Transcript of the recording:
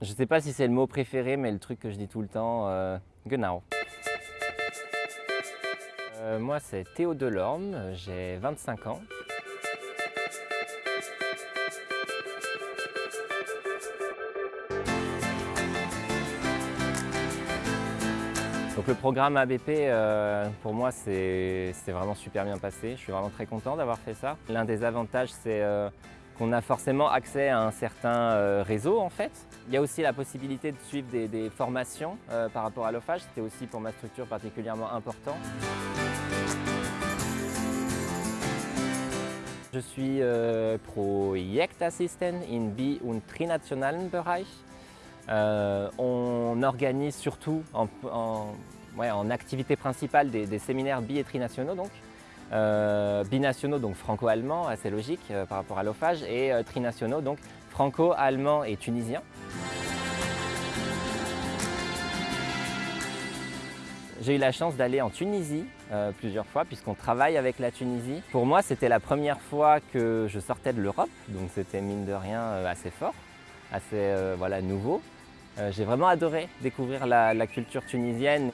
Je sais pas si c'est le mot préféré, mais le truc que je dis tout le temps, euh, genau. Euh, moi, c'est Théo Delorme, j'ai 25 ans. Donc le programme ABP, euh, pour moi, c'est vraiment super bien passé. Je suis vraiment très content d'avoir fait ça. L'un des avantages, c'est euh, qu'on a forcément accès à un certain euh, réseau en fait. Il y a aussi la possibilité de suivre des, formations par rapport à l'OFAGE. C'était aussi pour ma structure particulièrement important. Je suis äh, Projektassistent in Bi- und trinationalen Bereich. Euh, on organise surtout en, activité principale des, des, séminaires bi- et trinationaux, donc. Euh, binationaux, donc franco-allemand, assez logique euh, par rapport à l'OFAGE, et euh, trinationaux, donc franco-allemand et tunisien. J'ai eu la chance d'aller en Tunisie plusieurs fois puisqu'on travaille avec la Tunisie. Pour moi, c'était la première fois que je sortais de l'Europe, donc c'était mine de rien assez fort, assez voilà, nouveau. J'ai vraiment adoré découvrir la culture tunisienne.